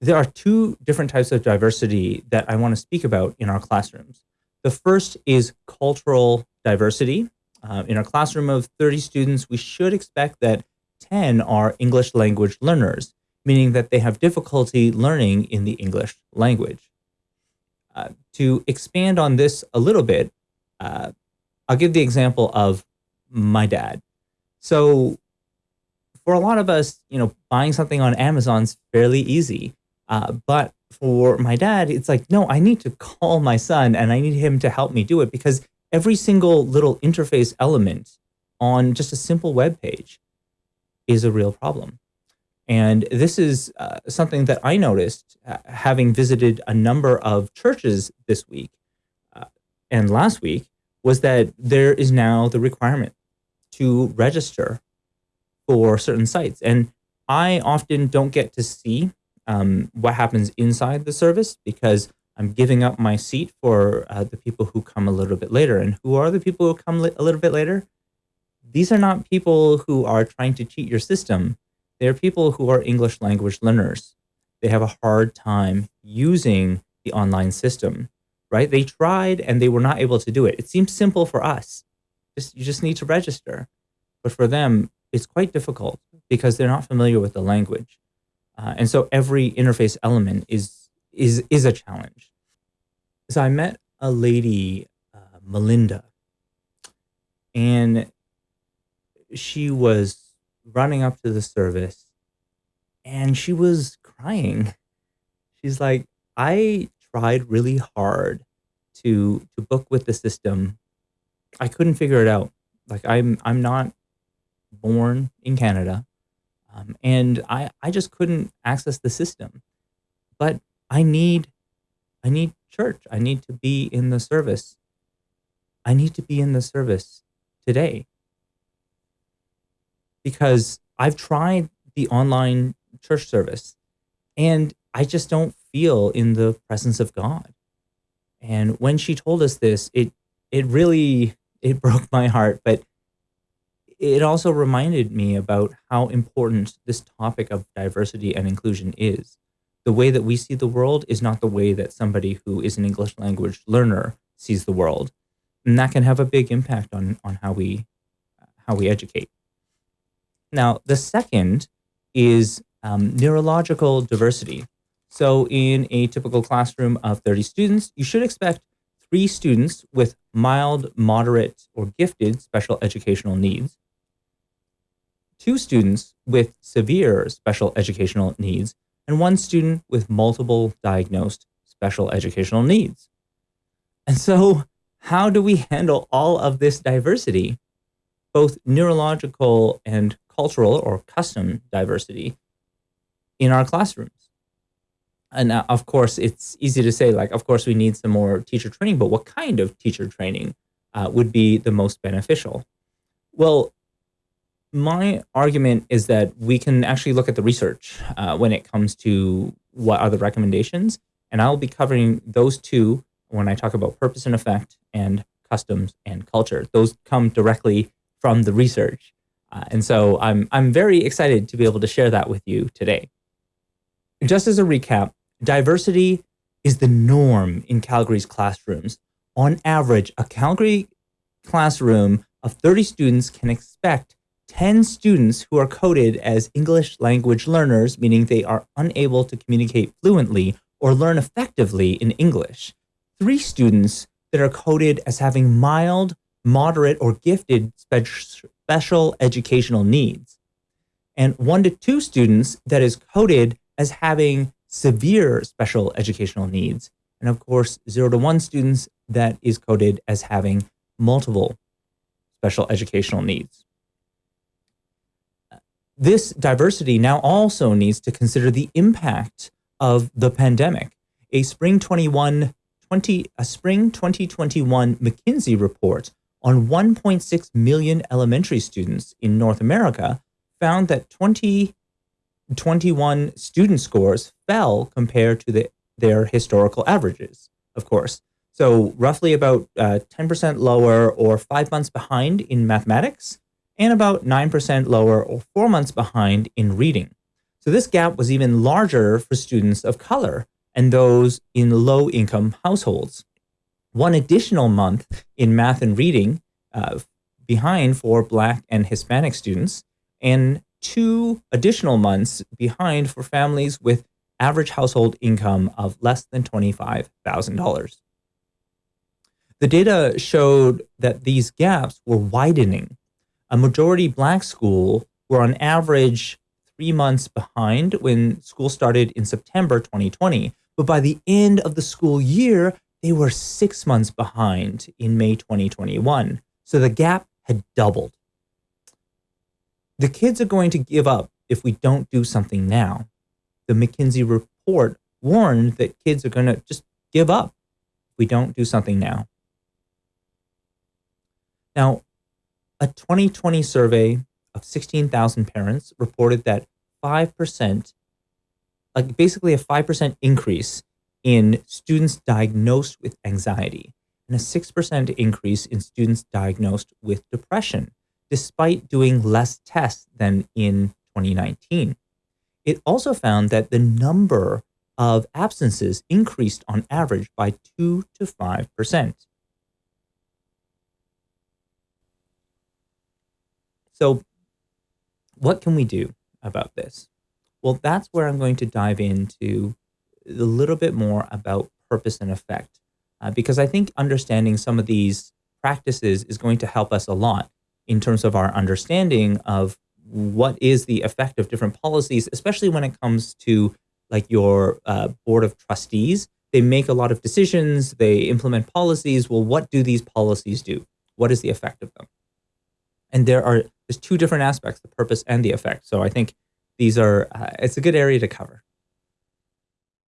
there are two different types of diversity that I want to speak about in our classrooms. The first is cultural diversity. Uh, in our classroom of 30 students, we should expect that 10 are English language learners, meaning that they have difficulty learning in the English language. Uh, to expand on this a little bit, uh, I'll give the example of my dad. So for a lot of us, you know, buying something on Amazon's fairly easy. Uh, but for my dad, it's like, no, I need to call my son and I need him to help me do it because every single little interface element on just a simple web page is a real problem. And this is uh, something that I noticed uh, having visited a number of churches this week uh, and last week was that there is now the requirement to register for certain sites. And I often don't get to see um, what happens inside the service because I'm giving up my seat for uh, the people who come a little bit later. And who are the people who come a little bit later? These are not people who are trying to cheat your system. They're people who are English language learners. They have a hard time using the online system, right? They tried and they were not able to do it. It seems simple for us. Just, you just need to register. But for them, it's quite difficult because they're not familiar with the language. Uh, and so every interface element is is is a challenge. So I met a lady, uh, Melinda, and she was running up to the service, and she was crying. She's like, "I tried really hard to to book with the system. I couldn't figure it out. Like I'm I'm not born in Canada. Um, and I, I just couldn't access the system. But I need, I need church. I need to be in the service. I need to be in the service today. Because I've tried the online church service and I just don't feel in the presence of God. And when she told us this, it it really it broke my heart, but it also reminded me about how important this topic of diversity and inclusion is. The way that we see the world is not the way that somebody who is an English language learner sees the world. And that can have a big impact on, on how, we, how we educate. Now, the second is um, neurological diversity. So in a typical classroom of 30 students, you should expect three students with mild, moderate, or gifted special educational needs, two students with severe special educational needs, and one student with multiple diagnosed special educational needs. And so how do we handle all of this diversity, both neurological and cultural or custom diversity in our classrooms? And of course, it's easy to say, like, of course, we need some more teacher training, but what kind of teacher training uh, would be the most beneficial? Well, my argument is that we can actually look at the research uh, when it comes to what are the recommendations. And I'll be covering those two when I talk about purpose and effect and customs and culture. Those come directly from the research. Uh, and so I'm, I'm very excited to be able to share that with you today. Just as a recap, diversity is the norm in Calgary's classrooms. On average, a Calgary classroom of 30 students can expect 10 students who are coded as English language learners, meaning they are unable to communicate fluently or learn effectively in English. Three students that are coded as having mild, moderate, or gifted spe special educational needs. And one to two students that is coded as having severe special educational needs. And of course, zero to one students that is coded as having multiple special educational needs. This diversity now also needs to consider the impact of the pandemic. A spring 21 20, a spring 2021 McKinsey report on 1.6 million elementary students in North America found that 2021 student scores fell compared to the, their historical averages, of course. So roughly about 10% uh, lower or five months behind in mathematics and about 9% lower or four months behind in reading. So this gap was even larger for students of color and those in low income households. One additional month in math and reading uh, behind for Black and Hispanic students, and two additional months behind for families with average household income of less than $25,000. The data showed that these gaps were widening. A majority Black school were on average three months behind when school started in September 2020. But by the end of the school year, they were six months behind in May 2021. So the gap had doubled. The kids are going to give up if we don't do something now. The McKinsey report warned that kids are going to just give up if we don't do something now. Now, a 2020 survey of 16,000 parents reported that 5%, like basically a 5% increase in students diagnosed with anxiety and a 6% increase in students diagnosed with depression, despite doing less tests than in 2019. It also found that the number of absences increased on average by 2 to 5%. So, what can we do about this? Well, that's where I'm going to dive into a little bit more about purpose and effect, uh, because I think understanding some of these practices is going to help us a lot in terms of our understanding of what is the effect of different policies, especially when it comes to like your uh, board of trustees. They make a lot of decisions, they implement policies. Well, what do these policies do? What is the effect of them? And there are there's two different aspects, the purpose and the effect. So I think these are, uh, it's a good area to cover.